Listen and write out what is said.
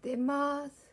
してます。